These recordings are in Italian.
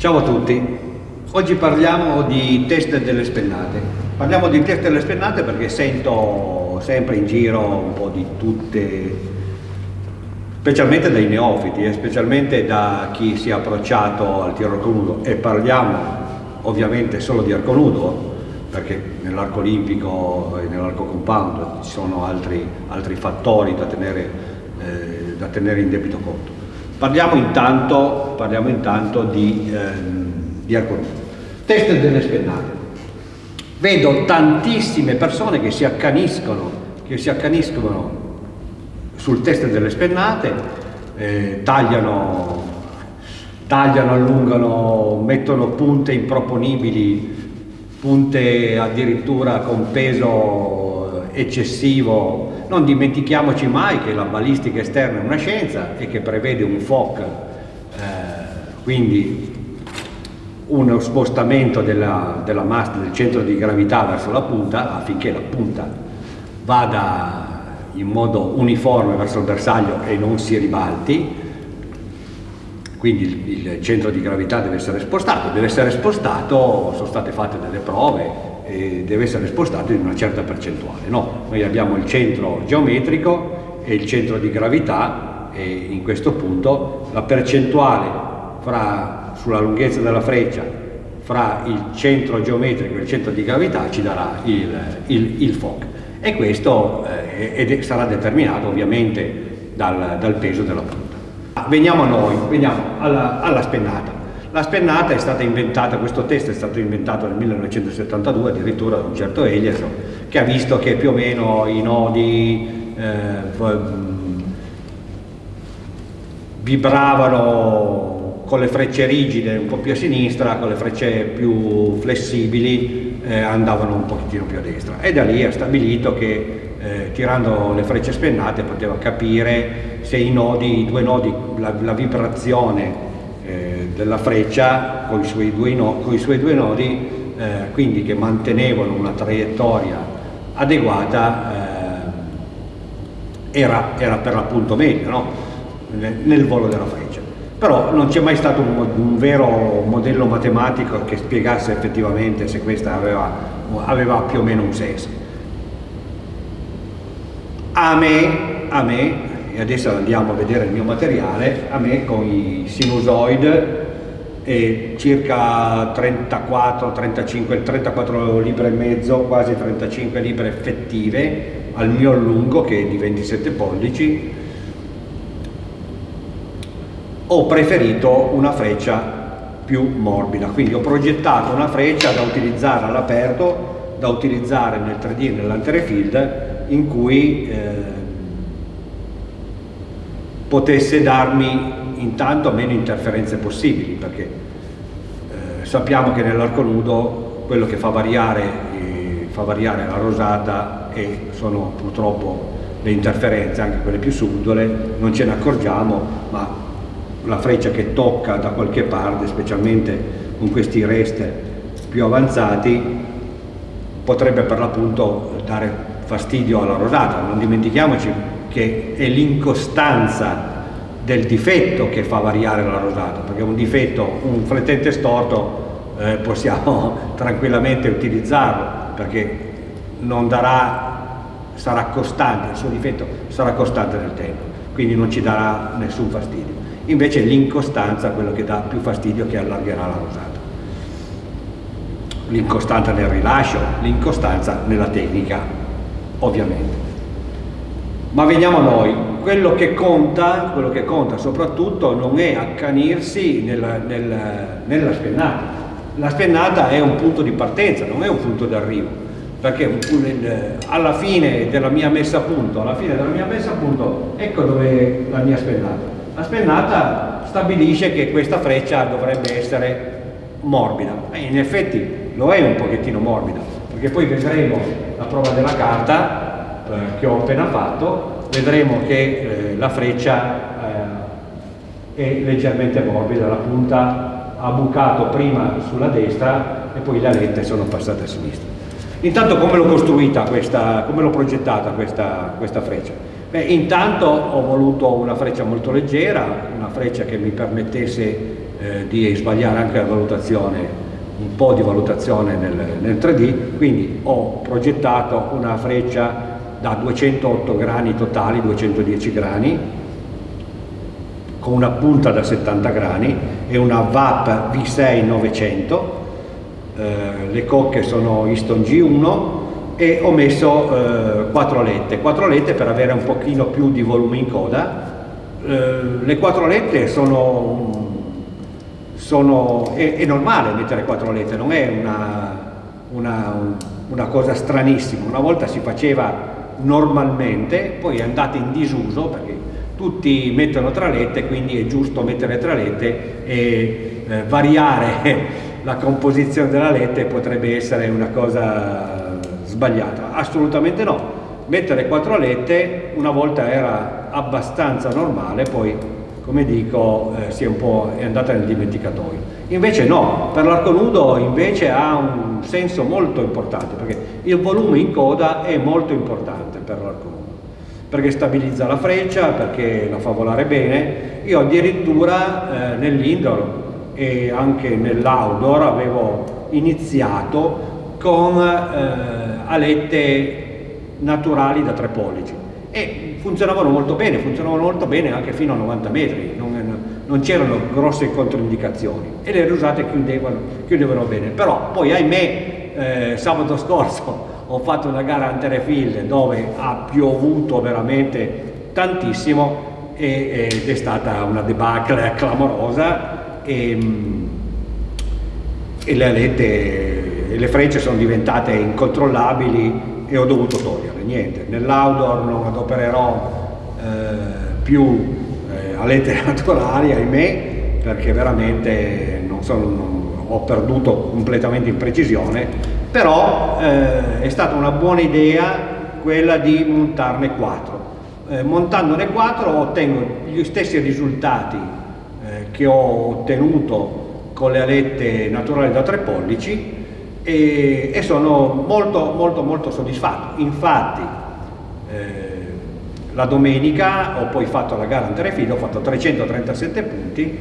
Ciao a tutti, oggi parliamo di test delle spennate. Parliamo di test delle spennate perché sento sempre in giro un po' di tutte, specialmente dai neofiti e specialmente da chi si è approcciato al tiro arco nudo e parliamo ovviamente solo di arco nudo perché nell'arco olimpico e nell'arco compound ci sono altri, altri fattori da tenere, eh, da tenere in debito conto. Parliamo intanto, parliamo intanto di, ehm, di nudo. Test delle spennate. Vedo tantissime persone che si accaniscono, che si accaniscono sul test delle spennate, eh, tagliano, tagliano, allungano, mettono punte improponibili, punte addirittura con peso eccessivo non dimentichiamoci mai che la balistica esterna è una scienza e che prevede un FOC, eh, quindi uno spostamento della, della massa del centro di gravità verso la punta affinché la punta vada in modo uniforme verso il bersaglio e non si ribalti, quindi il, il centro di gravità deve essere spostato, deve essere spostato, sono state fatte delle prove, e deve essere spostato in una certa percentuale. No? Noi abbiamo il centro geometrico e il centro di gravità e in questo punto la percentuale fra, sulla lunghezza della freccia fra il centro geometrico e il centro di gravità ci darà il, il, il FOC e questo eh, sarà determinato ovviamente dal, dal, peso della punta. Veniamo a noi, veniamo alla, alla spennata. La spennata è stata inventata, questo test è stato inventato nel 1972 addirittura da un certo Eliasson che ha visto che più o meno i nodi eh, vibravano con le frecce rigide un po' più a sinistra, con le frecce più flessibili eh, andavano un pochettino più a destra. E da lì ha stabilito che eh, tirando le frecce spennate poteva capire se i nodi, i due nodi, la, la vibrazione della freccia con i suoi due, no, i suoi due nodi, eh, quindi che mantenevano una traiettoria adeguata, eh, era, era, per l'appunto meglio no? nel, nel, volo della freccia. Però non c'è mai stato un, un, vero modello matematico che spiegasse effettivamente se questa aveva, aveva più o meno un senso. A me, a me e adesso andiamo a vedere il mio materiale, a me con i sinusoid e circa 34, 35, 34 libre e mezzo, quasi 35 libre effettive al mio allungo che è di 27 pollici. Ho preferito una freccia più morbida quindi ho progettato una freccia da utilizzare all'aperto da utilizzare nel 3D e nell'antere field in cui eh, potesse darmi intanto meno interferenze possibili perché eh, sappiamo che nell'arco nudo quello che fa variare, eh, fa variare la rosata e sono purtroppo le interferenze, anche quelle più subdole, non ce ne accorgiamo, ma la freccia che tocca da qualche parte, specialmente con questi rest più avanzati, potrebbe per l'appunto dare fastidio alla rosata. Non dimentichiamoci che è l'incostanza del difetto che fa variare la rosata, perché un difetto, un flettente storto eh, possiamo tranquillamente utilizzarlo, perché non darà, sarà costante, il suo difetto sarà costante nel tempo, quindi non ci darà nessun fastidio. Invece l'incostanza è quello che dà più fastidio che allargherà la rosata. L'incostanza nel rilascio, l'incostanza nella tecnica, ovviamente. Ma veniamo a noi, quello che conta, quello che conta soprattutto non è accanirsi nella, nella, nella spennata. La spennata è un punto di partenza, non è un punto d'arrivo, perché alla fine della mia messa a punto, alla fine della mia messa a punto, ecco dove è la mia spennata. La spennata stabilisce che questa freccia dovrebbe essere morbida, e in effetti lo è un pochettino morbida, perché poi vedremo la prova della carta eh, che ho appena fatto, vedremo che eh, la freccia eh, è leggermente morbida, la punta ha bucato prima sulla destra e poi le alette sono passate a sinistra. Intanto come l'ho costruita questa, come l'ho progettata questa, questa freccia? Beh, intanto ho voluto una freccia molto leggera, una freccia che mi permettesse eh, di sbagliare anche la valutazione un po' di valutazione nel, nel 3D, quindi ho progettato una freccia da 208 grani totali, 210 grani, con una punta da 70 grani e una VAP V6 900, eh, le cocche sono Easton G1 e ho messo eh, 4 lette, 4 lette per avere un pochino più di volume in coda, eh, le 4 lette sono sono, è, è, normale mettere quattro lettere, non è una, una, una, cosa stranissima, una volta si faceva normalmente, poi è andata in disuso perché tutti mettono tralette, quindi è giusto mettere tralette e eh, variare la composizione della lette potrebbe essere una cosa sbagliata, assolutamente no, mettere quattro lette una volta era abbastanza normale, poi come dico, eh, si è un po' è andata nel dimenticatoio. Invece no, per l'arco nudo invece ha un senso molto importante, perché il volume in coda è molto importante per l'arco perché stabilizza la freccia, perché la fa volare bene. Io addirittura eh, nell'indoor e anche nell'outdoor avevo iniziato con eh, alette naturali da 3 pollici e funzionavano molto bene, funzionavano molto bene anche fino a 90 metri, non, non c'erano grosse controindicazioni e le rusate chiudevano, chiudevano bene, però poi ahimè eh, sabato scorso ho fatto una gara Anterefield dove ha piovuto veramente tantissimo e, ed è stata una debacle clamorosa e, e le alette, le frecce sono diventate incontrollabili e ho dovuto togliere, niente, nell'outdoor non adopererò eh, più eh, alette naturali, ahimè, perché veramente non sono, non, ho perduto completamente in precisione, però eh, è stata una buona idea quella di montarne quattro. Eh, montandone quattro ottengo gli stessi risultati eh, che ho ottenuto con le alette naturali da 3 pollici, e, e sono molto molto molto soddisfatto. Infatti eh, la domenica ho poi fatto la gara Anterefid, ho fatto 337 punti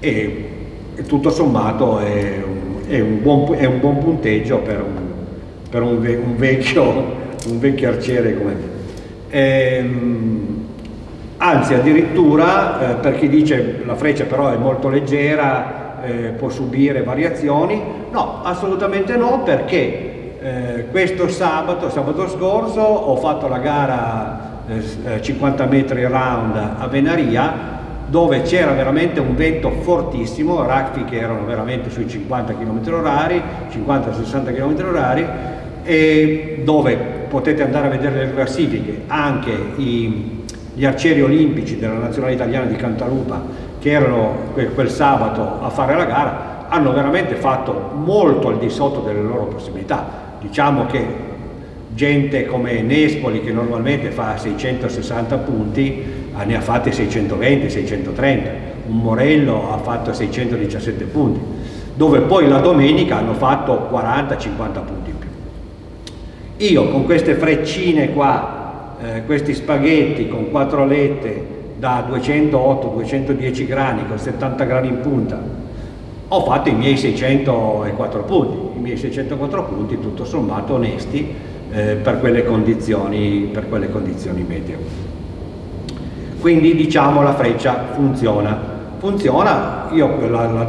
e, tutto sommato è un, è, un buon, è un, buon, punteggio per un, per un, un vecchio, vecchio, arciere come me. Ehm, anzi addirittura eh, per chi dice la freccia però è molto leggera eh, può subire variazioni? No, assolutamente no perché eh, questo sabato, sabato scorso, ho fatto la gara 50 eh, metri round a Venaria dove c'era veramente un vento fortissimo, raffi che erano veramente sui 50 km orari, 50-60 km orari e dove potete andare a vedere le classifiche anche i, gli arcieri olimpici della nazionale italiana di Cantalupa che erano quel, quel sabato a fare la gara hanno veramente fatto molto al di sotto delle loro possibilità. Diciamo che gente come Nespoli che normalmente fa 660 punti ah, ne ha fatti 620, 630, un Morello ha fatto 617 punti, dove poi la domenica hanno fatto 40-50 punti in più. Io con queste freccine qua, eh, questi spaghetti con quattro lette da 208-210 grani con 70 grani in punta ho fatto i miei 604 punti, i miei 604 punti tutto sommato onesti eh, per, quelle condizioni, per quelle condizioni meteo. Quindi diciamo la freccia funziona. Funziona, io la, la,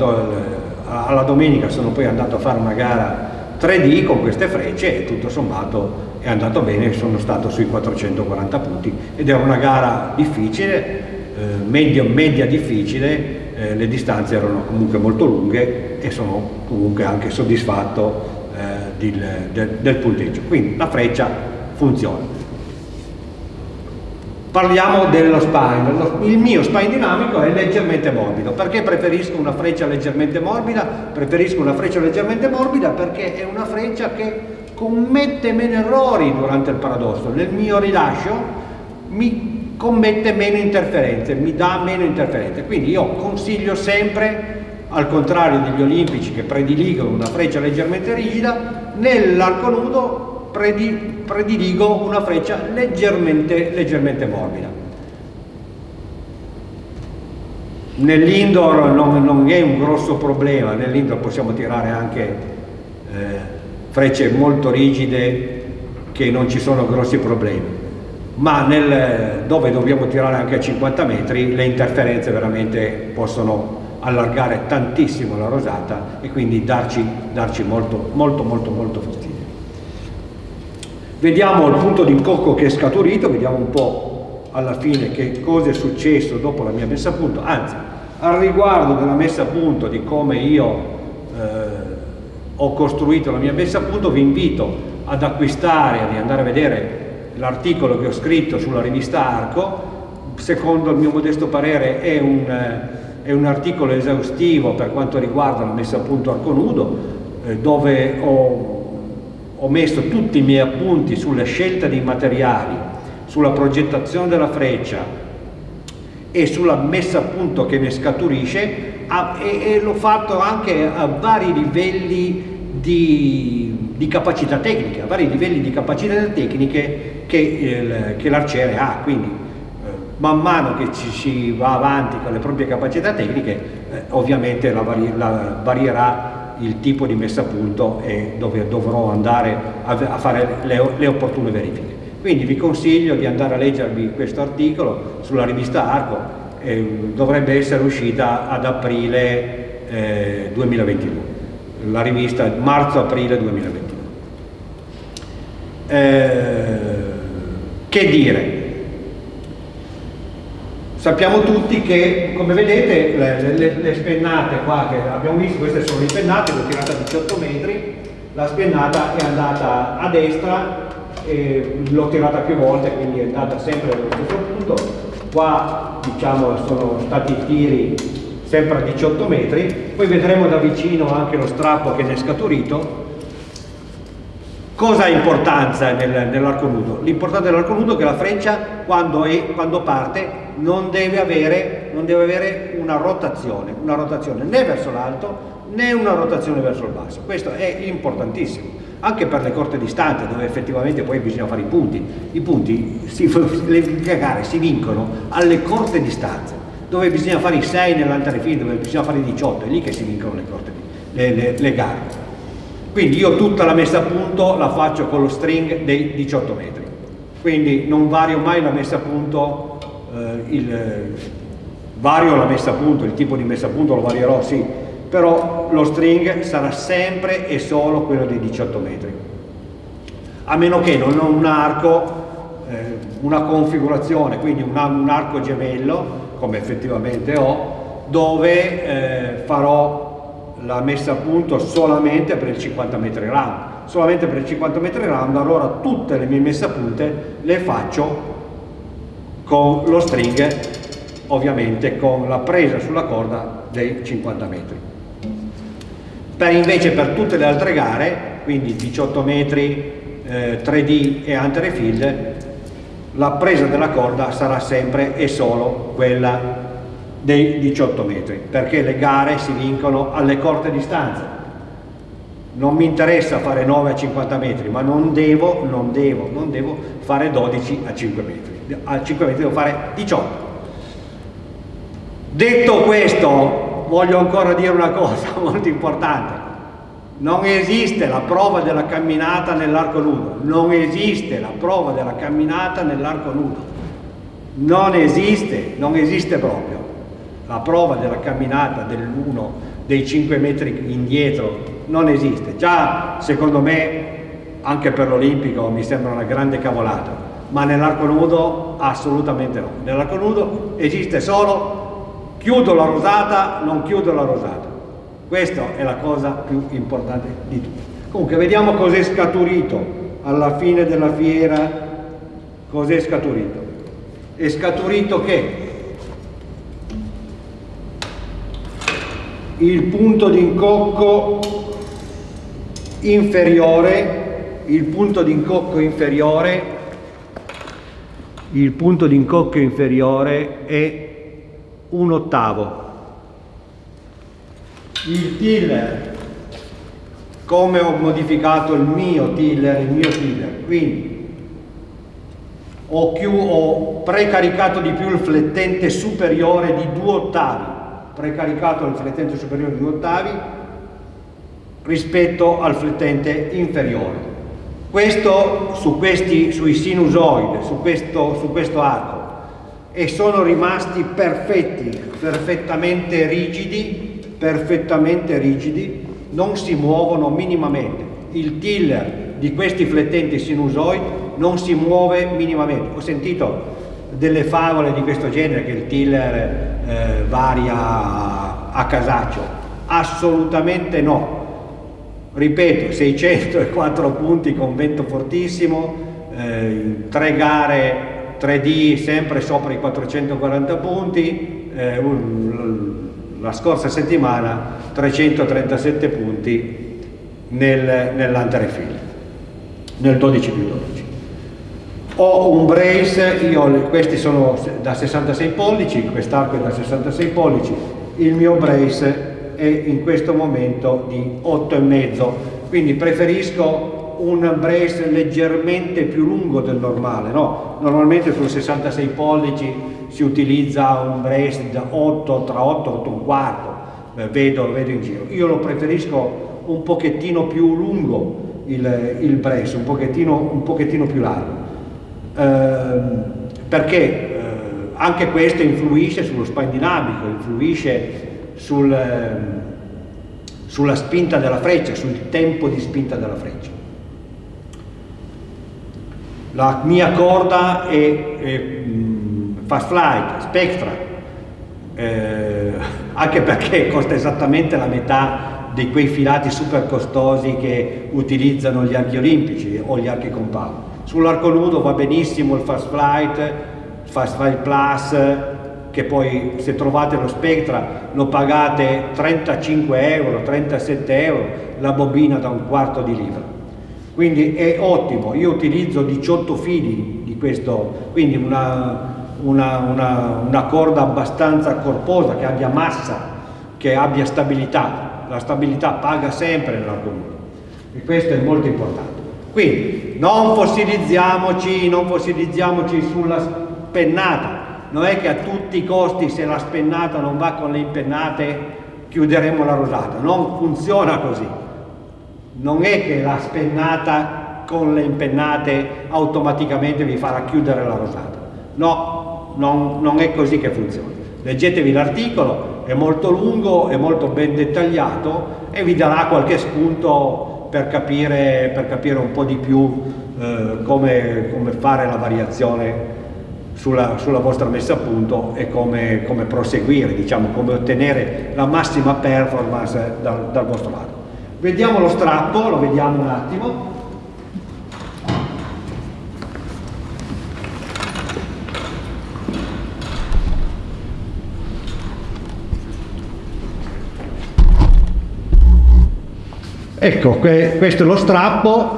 alla domenica sono poi andato a fare una gara 3D con queste frecce e tutto sommato è andato bene, sono stato sui 440 punti ed era una gara difficile, eh, media, media difficile, eh, le distanze erano comunque molto lunghe e sono comunque anche soddisfatto del, del, del punteggio. Quindi la freccia funziona. Parliamo dello spine, il mio spine dinamico è leggermente morbido, perché preferisco una freccia leggermente morbida? Preferisco una freccia leggermente morbida perché è una freccia che commette meno errori durante il paradosso, nel mio rilascio mi commette meno interferenze, mi dà meno interferenze, quindi io consiglio sempre, al contrario degli olimpici che prediligono una freccia leggermente rigida, nell'arco nudo prediligo una freccia leggermente, leggermente morbida. nell'indoor non, non, è un grosso problema, nell'indoor possiamo tirare anche eh, frecce molto rigide che non ci sono grossi problemi ma nel, dove dobbiamo tirare anche a 50 metri le interferenze veramente possono allargare tantissimo la rosata e quindi darci, darci molto molto molto molto fastidio. Vediamo il punto di incocco che è scaturito, vediamo un po' alla fine che cosa è successo dopo la mia messa a punto, anzi al riguardo della messa a punto di come io eh, ho costruito la mia messa a punto vi invito ad acquistare, ad andare a vedere l'articolo che ho scritto sulla rivista Arco, secondo il mio modesto parere è un, eh, è un articolo esaustivo per quanto riguarda la messa a punto arco nudo, eh, dove ho, ho messo tutti i miei appunti sulla scelta dei materiali, sulla progettazione della freccia e sulla messa a punto che ne scaturisce e, l'ho fatto anche a vari livelli di, di capacità tecnica, a vari livelli di capacità tecniche che, che l'arciere ha, quindi man mano che ci si va avanti con le proprie capacità tecniche eh, ovviamente la vari, la varierà il tipo di messa a punto e dove dovrò andare a, a fare le, le, opportune verifiche. Quindi vi consiglio di andare a leggervi questo articolo sulla rivista Arco, eh, dovrebbe essere uscita ad aprile eh, 2022, la rivista marzo-aprile 2022. Eh, che dire? Sappiamo tutti che, come vedete, le, le, le, spennate qua che abbiamo visto, queste sono le spennate, l'ho tirata a 18 metri, la spennata è andata a destra, l'ho tirata più volte, quindi è andata sempre allo stesso punto. Qua diciamo sono stati tiri sempre a 18 metri, poi vedremo da vicino anche lo strappo che ne è scaturito Cosa ha importanza nel, nell'arco nudo? L'importante dell'arco nudo è che la freccia quando, è, quando parte non deve, avere, non deve, avere, una rotazione, una rotazione né verso l'alto né una rotazione verso il basso. Questo è importantissimo, anche per le corte distanze dove effettivamente poi bisogna fare i punti. I punti, si, le gare si vincono alle corte distanze, dove bisogna fare i 6 nell'altare field, dove bisogna fare i 18, è lì che si vincono le, corte, le, le, le gare. Quindi io tutta la messa a punto la faccio con lo string dei 18 metri. Quindi non vario mai la messa a punto, eh, il, vario la messa a punto, il tipo di messa a punto lo varierò sì, però lo string sarà sempre e solo quello dei 18 metri. A meno che non ho un arco, eh, una configurazione, quindi un, un, arco gemello, come effettivamente ho, dove eh, farò la messa a punto solamente per il 50 metri round. Solamente per il 50 metri round allora tutte le mie messe a punte le faccio con lo string ovviamente con la presa sulla corda dei 50 metri. Per invece per tutte le altre gare quindi 18 metri eh, 3D e antere field la presa della corda sarà sempre e solo quella dei 18 metri, perché le gare si vincono alle corte distanze. Non mi interessa fare 9 a 50 metri, ma non devo, non devo, non devo fare 12 a 5 metri. A 5 metri devo fare 18. Detto questo, voglio ancora dire una cosa molto importante. Non esiste la prova della camminata nell'arco nudo, non esiste la prova della camminata nell'arco nudo. Non esiste, non esiste proprio la prova della camminata dell'uno dei 5 metri indietro non esiste. Già secondo me anche per l'Olimpico mi sembra una grande cavolata, ma nell'arco nudo assolutamente no. Nell'arco nudo esiste solo chiudo la rosata, non chiudo la rosata. Questa è la cosa più importante di tutte. Comunque vediamo cos'è scaturito alla fine della fiera, cos'è scaturito. È scaturito che il punto di incocco inferiore, il punto di incocco inferiore, il punto di incocco inferiore è un ottavo. Il tiller, come ho modificato il mio tiller, il mio tiller, quindi ho, più, ho precaricato di più il flettente superiore di due ottavi precaricato il flettente superiore di 2 ottavi rispetto al flettente inferiore. Questo su questi, sui sinusoidi, su questo, su questo arco, e sono rimasti perfetti, perfettamente rigidi, perfettamente rigidi, non si muovono minimamente. Il tiller di questi flettenti sinusoidi non si muove minimamente. Ho sentito delle favole di questo genere che il tiller eh, varia a casaccio. Assolutamente no. Ripeto, 604 punti con vento fortissimo, eh, tre gare 3D sempre sopra i 440 punti, eh, un, la scorsa settimana 337 punti nel, nell'Anterefil, nel 12 più 12 ho un brace, io, questi sono da 66 pollici, quest'arco è da 66 pollici, il mio brace è in questo momento di 8,5, quindi preferisco un brace leggermente più lungo del normale, no? normalmente su 66 pollici si utilizza un brace da 8, tra 8 e 8 un quarto, eh, vedo, vedo in giro, io lo preferisco un pochettino più lungo il, il brace, un pochettino, un pochettino più largo perché eh, anche questo influisce sullo spine dinamico, influisce sul, ehm, sulla spinta della freccia, sul tempo di spinta della freccia. La mia corda è, è mm, Fast Flight, Spectra, eh, anche perché costa esattamente la metà di quei filati super costosi che utilizzano gli archi olimpici o gli archi compound. Sull'arco nudo va benissimo il Fast Flight, Fast Flight Plus, che poi se trovate lo Spectra lo pagate 35 euro, 37 euro, la bobina da un quarto di libra. Quindi è ottimo, io utilizzo 18 fili di questo, quindi una, una, una, una corda abbastanza corposa, che abbia massa, che abbia stabilità. La stabilità paga sempre nell'arco nudo e questo è molto importante. Quindi non fossilizziamoci, non fossilizziamoci sulla spennata, non è che a tutti i costi se la spennata non va con le impennate chiuderemo la rosata, non funziona così. Non è che la spennata con le impennate automaticamente vi farà chiudere la rosata. No, non, non è così che funziona. Leggetevi l'articolo, è molto lungo, è molto ben dettagliato e vi darà qualche spunto per capire, per capire un po' di più eh, come, come, fare la variazione sulla, sulla, vostra messa a punto e come, come proseguire, diciamo, come ottenere la massima performance dal, dal vostro lato. Vediamo lo strappo, lo vediamo un attimo. Ecco, questo è lo strappo,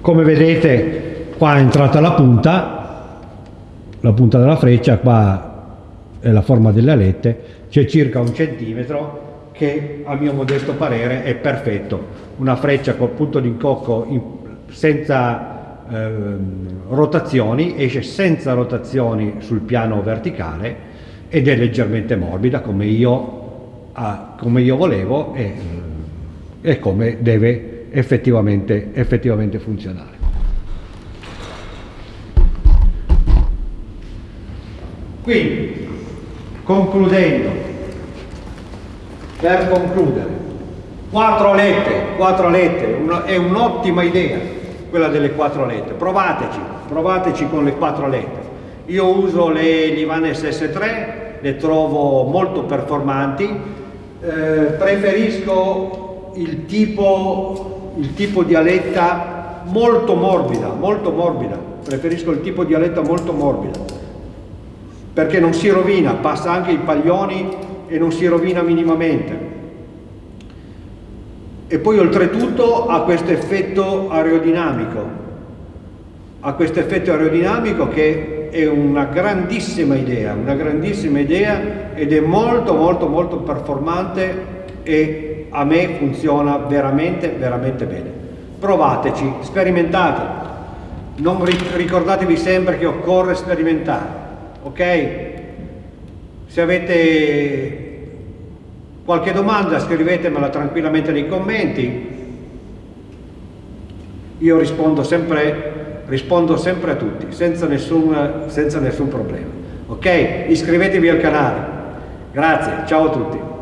come vedete qua è entrata la punta, la punta della freccia, qua è la forma delle alette, c'è circa un centimetro che a mio modesto parere è perfetto, una freccia col punto d'incocco senza eh, rotazioni, esce senza rotazioni sul piano verticale ed è leggermente morbida come io, ah, come io volevo e, e come deve effettivamente, effettivamente funzionare. Quindi, concludendo, per concludere, quattro alette, quattro alette, una, è un'ottima idea quella delle quattro alette, provateci, provateci con le quattro alette. Io uso le Livanes S3, le trovo molto performanti, eh, preferisco il tipo, il tipo di aletta molto morbida, molto morbida, preferisco il tipo di aletta molto morbida, perché non si rovina, passa anche i paglioni e non si rovina minimamente. E poi oltretutto ha questo effetto aerodinamico, ha questo effetto aerodinamico che è una grandissima idea, una grandissima idea ed è molto molto molto performante e a me funziona veramente, veramente bene. Provateci, sperimentate. Non ricordatevi sempre che occorre sperimentare, ok? Se avete Qualche domanda scrivetemela tranquillamente nei commenti, io rispondo sempre, rispondo sempre a tutti, senza nessun, senza nessun problema. Ok? Iscrivetevi al canale. Grazie, ciao a tutti.